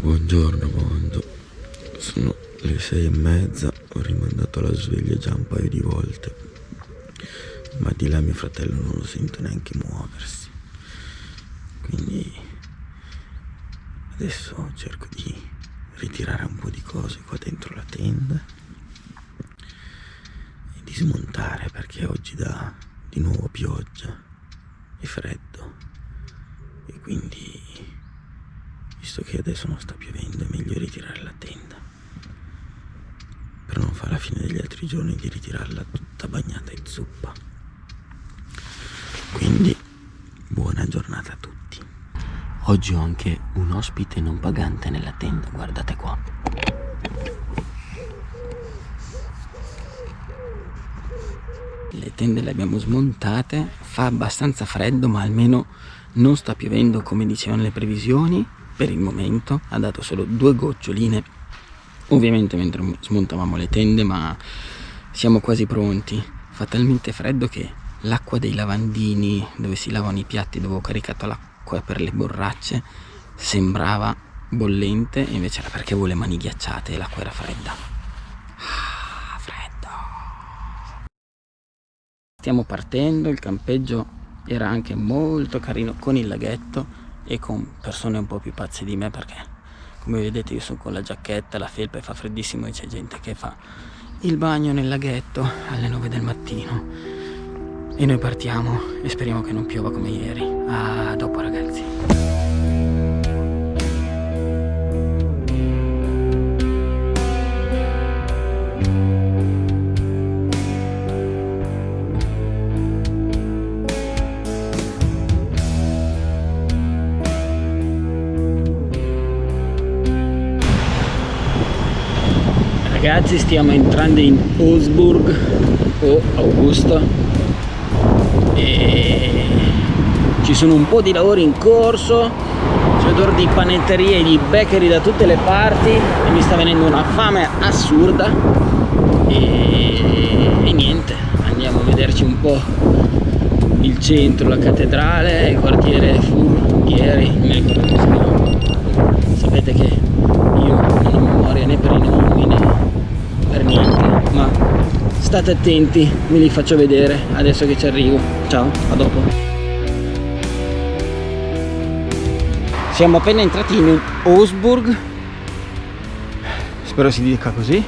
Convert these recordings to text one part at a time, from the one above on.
Buongiorno mondo. Sono le sei e mezza, ho rimandato la sveglia già un paio di volte. Ma di là mio fratello non lo sento neanche muoversi. Quindi adesso cerco di ritirare un po' di cose qua dentro la tenda e di smontare perché oggi dà di nuovo pioggia e freddo e quindi visto che adesso non sta piovendo è meglio ritirare la tenda. Per non fare la fine degli altri giorni di ritirarla tutta bagnata in zuppa. Quindi buona giornata a tutti. Oggi ho anche un ospite non pagante nella tenda guardate qua. Le tende le abbiamo smontate fa abbastanza freddo ma almeno non sta piovendo come dicevano le previsioni per il momento ha dato solo due goccioline. Ovviamente mentre smontavamo le tende ma siamo quasi pronti. Fa talmente freddo che l'acqua dei lavandini dove si lavano i piatti dove ho caricato l'acqua per le borracce sembrava bollente invece era perché avevo le mani ghiacciate e l'acqua era fredda. Ah, freddo! Stiamo partendo il campeggio era anche molto carino con il laghetto e con persone un po' più pazze di me perché come vedete io sono con la giacchetta, la felpa e fa freddissimo e c'è gente che fa il bagno nel laghetto alle 9 del mattino e noi partiamo e speriamo che non piova come ieri. A dopo ragazzi. Ragazzi stiamo entrando in Augsburg o Augusto e ci sono un po' di lavori in corso c'è odore di panetterie e di bakery da tutte le parti e mi sta venendo una fame assurda e, e niente andiamo a vederci un po' il centro, la cattedrale, il quartiere Furghieri. Sapete che io non ho memoria né per i nomi né niente ma state attenti ve li faccio vedere adesso che ci arrivo. Ciao a dopo. Siamo appena entrati in Augsburg. Spero si dica così.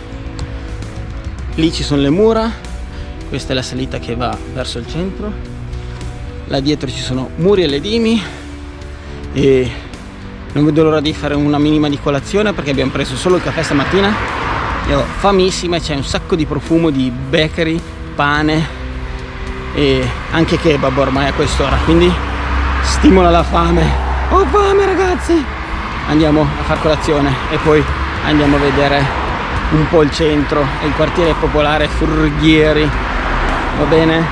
Lì ci sono le mura. Questa è la salita che va verso il centro. Là dietro ci sono muri e ledimi e non vedo l'ora di fare una minima di colazione perché abbiamo preso solo il caffè stamattina io famissima c'è un sacco di profumo di bakery pane e anche kebab ormai a quest'ora quindi stimola la fame. Ho fame ragazzi! Andiamo a far colazione e poi andiamo a vedere un po' il centro e il quartiere popolare Furghieri. Va bene?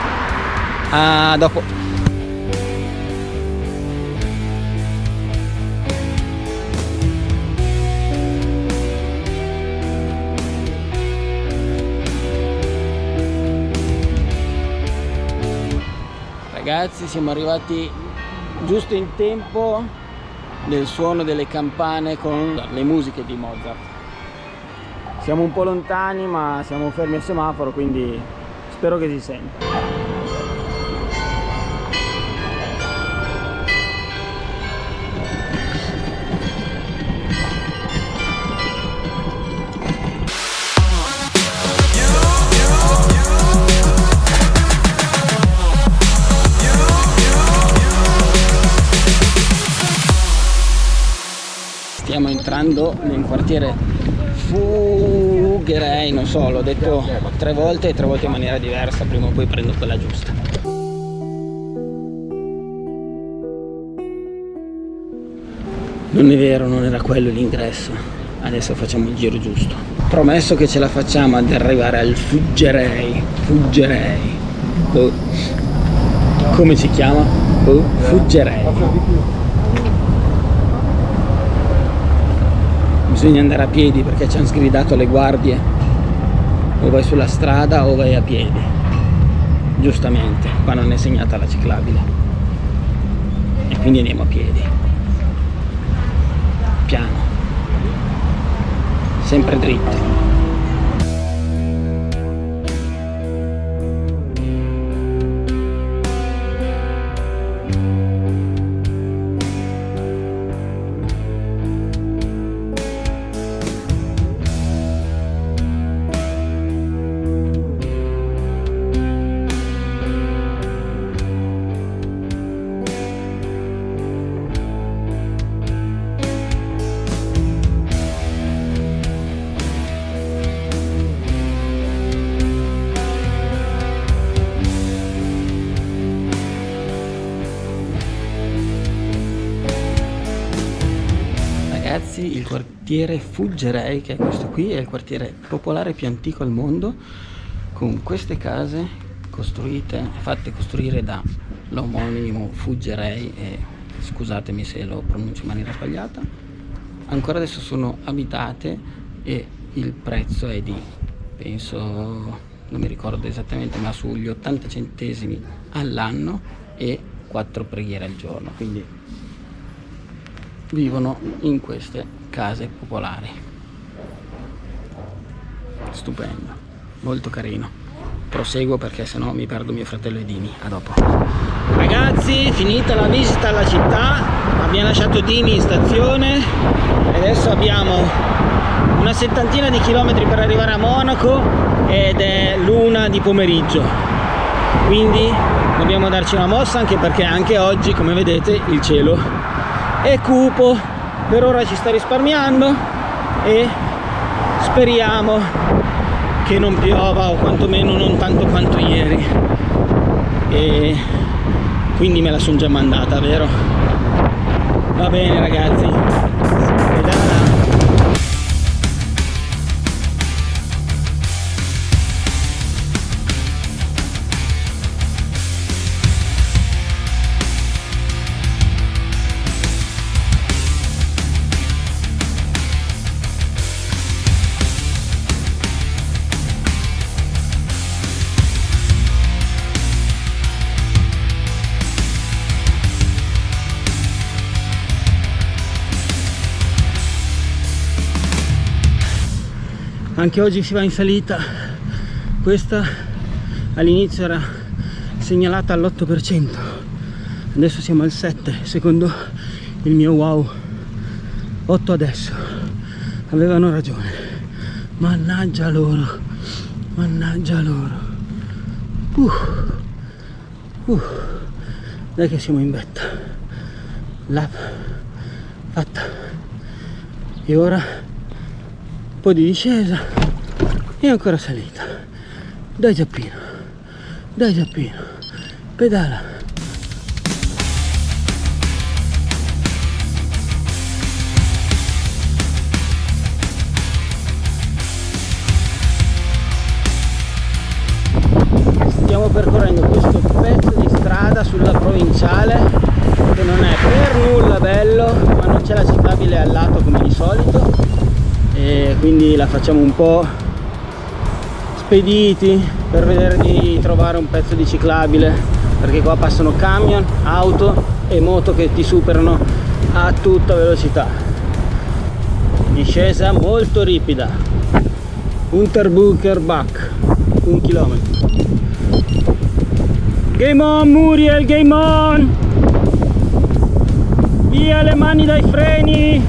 A dopo ragazzi siamo arrivati giusto in tempo nel suono delle campane con le musiche di Mozart. Siamo un po' lontani ma siamo fermi al semaforo quindi spero che si senta stiamo entrando nel quartiere Fugherei, non so, l'ho detto tre volte e tre volte in maniera diversa, prima o poi prendo quella giusta. Non è vero, non era quello l'ingresso, adesso facciamo il giro giusto. Promesso che ce la facciamo ad arrivare al Fuggerei, Fuggerei. Oh. Come si chiama? Oh. Fuggerei. Bisogna andare a piedi perché ci hanno sgridato le guardie. O vai sulla strada o vai a piedi. Giustamente qua non è segnata la ciclabile. E quindi andiamo a piedi. Piano. Sempre dritte quartiere Fuggerei che è questo qui è il quartiere popolare più antico al mondo con queste case costruite fatte costruire da l'omonimo Fuggerei e scusatemi se lo pronuncio in maniera sbagliata ancora adesso sono abitate e il prezzo è di penso non mi ricordo esattamente ma sugli 80 centesimi all'anno e 4 preghiere al giorno quindi vivono in queste case popolari. Stupendo molto carino. Proseguo perché sennò mi perdo mio fratello Edini a dopo. Ragazzi finita la visita alla città abbiamo lasciato Dini in stazione e adesso abbiamo una settantina di chilometri per arrivare a Monaco ed è l'una di pomeriggio. Quindi dobbiamo darci una mossa anche perché anche oggi come vedete il cielo è cupo. Per ora ci sta risparmiando e speriamo che non piova o quantomeno non tanto quanto ieri. E quindi me la sono già mandata vero? Va bene ragazzi anche oggi si va in salita. Questa all'inizio era segnalata all'8% adesso siamo al 7 secondo il mio wow. 8 adesso. Avevano ragione. Mannaggia loro. Mannaggia loro. Uh, uh, dai che siamo in vetta. Lap fatta. E ora po' di discesa. E ancora salita. Dai Giappino. Dai Giappino. Pedala. Stiamo percorrendo questo pezzo di strada sulla provinciale che non è per nulla bello ma non c'è la ciclabile al lato come di solito e quindi la facciamo un po' spediti per vedere di trovare un pezzo di ciclabile perché qua passano camion, auto e moto che ti superano a tutta velocità. Discesa molto ripida. Unterbucher Bach un chilometro. Game on Muriel game on! Via le mani dai freni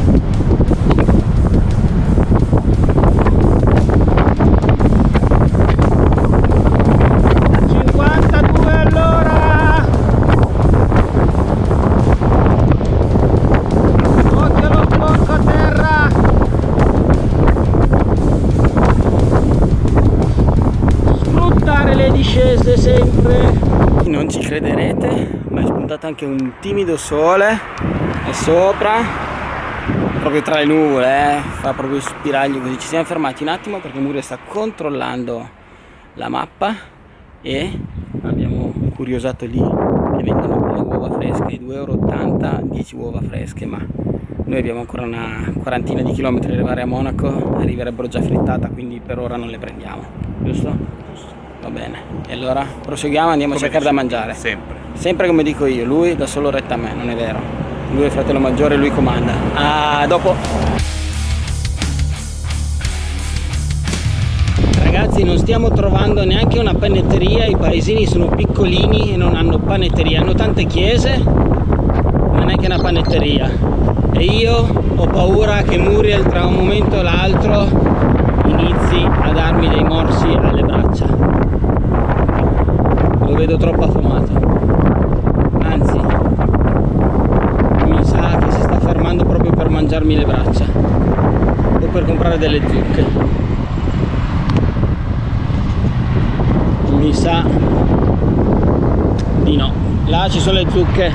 anche un timido sole è sopra proprio tra le nuvole eh? fa proprio spiraglio così ci siamo fermati un attimo perché Muria sta controllando la mappa e abbiamo curiosato lì che vendono le uova fresche 2,80 euro 10 uova fresche ma noi abbiamo ancora una quarantina di chilometri arrivare a Monaco arriverebbero già frittata quindi per ora non le prendiamo giusto? Va bene. E allora proseguiamo, andiamo come a cercare da mangiare. Sempre. Sempre come dico io, lui dà solo retta a me, non è vero. Lui è il fratello maggiore, lui comanda. A dopo. Ragazzi non stiamo trovando neanche una panetteria, i paesini sono piccolini e non hanno panetteria, hanno tante chiese ma neanche una panetteria e io ho paura che Muriel tra un momento e l'altro inizi a darmi dei morsi alle braccia vedo troppo affamato anzi mi sa che si sta fermando proprio per mangiarmi le braccia o per comprare delle zucche. Mi sa di no. Là ci sono le zucche.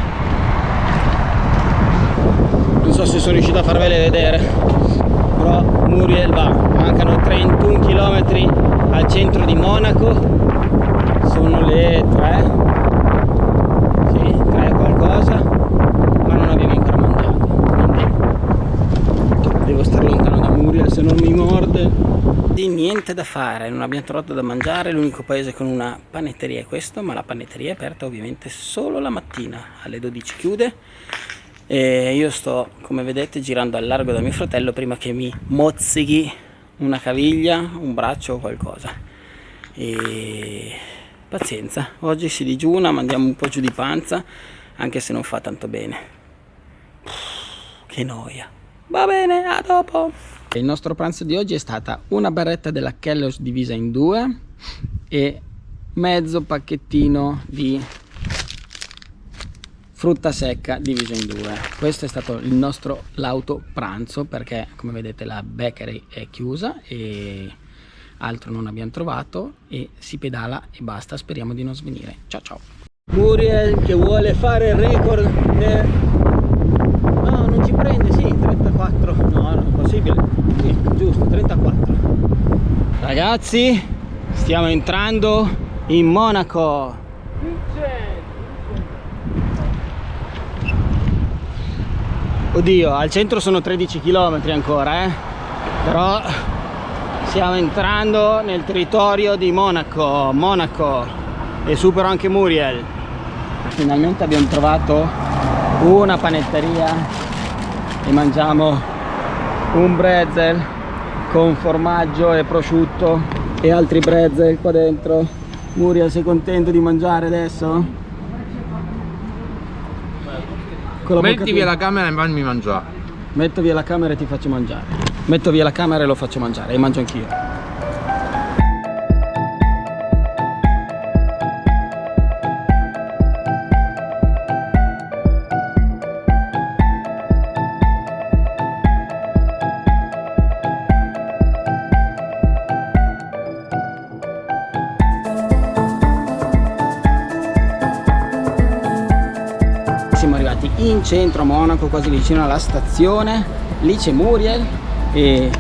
Non so se sono riuscito a farvele vedere però Muriel va. Mancano 31 km al centro di Monaco sono le 3 sì, 3 qualcosa ma non abbiamo ancora mangiato quindi devo stare lontano da Muriel se non mi morde di niente da fare non abbiamo trovato da mangiare l'unico paese con una panetteria è questo ma la panetteria è aperta ovviamente solo la mattina alle 12 chiude. E io sto come vedete girando al largo da mio fratello prima che mi mozzichi una caviglia un braccio o qualcosa. E pazienza oggi si digiuna mandiamo un po' giù di panza anche se non fa tanto bene. Che noia. Va bene a dopo il nostro pranzo di oggi è stata una barretta della Kellogg's divisa in due e mezzo pacchettino di frutta secca diviso in due. Questo è stato il nostro lauto pranzo perché come vedete la bakery è chiusa e altro non abbiamo trovato e si pedala e basta. Speriamo di non svenire. Ciao ciao. Muriel che vuole fare il record del... no non ci prende sì 34 no non è possibile sì, giusto 34 ragazzi stiamo entrando in Monaco. Oddio al centro sono 13 km ancora eh. Però stiamo entrando nel territorio di Monaco Monaco. E supero anche Muriel. Finalmente abbiamo trovato una panetteria e mangiamo un brezel con formaggio e prosciutto e altri brezel qua dentro. Muriel sei contento di mangiare adesso? Metti via la camera e fammi mangiare. Metto via la camera e ti faccio mangiare. Metto via la camera e lo faccio mangiare. E mangio anch'io in centro a Monaco quasi vicino alla stazione. Lì c'è Muriel e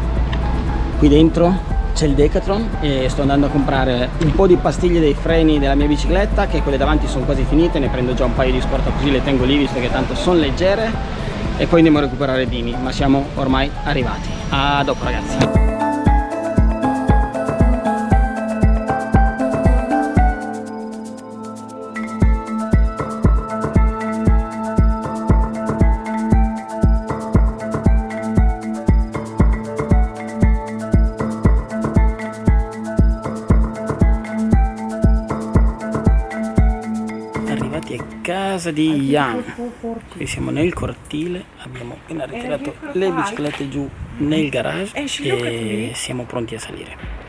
qui dentro c'è il Decathlon e sto andando a comprare un po' di pastiglie dei freni della mia bicicletta che quelle davanti sono quasi finite ne prendo già un paio di scorta così le tengo lì visto che tanto sono leggere. E poi andiamo a recuperare Dini ma siamo ormai arrivati. A dopo ragazzi casa di Ian. qui siamo nel cortile abbiamo appena ritirato le biciclette giù nel garage e siamo pronti a salire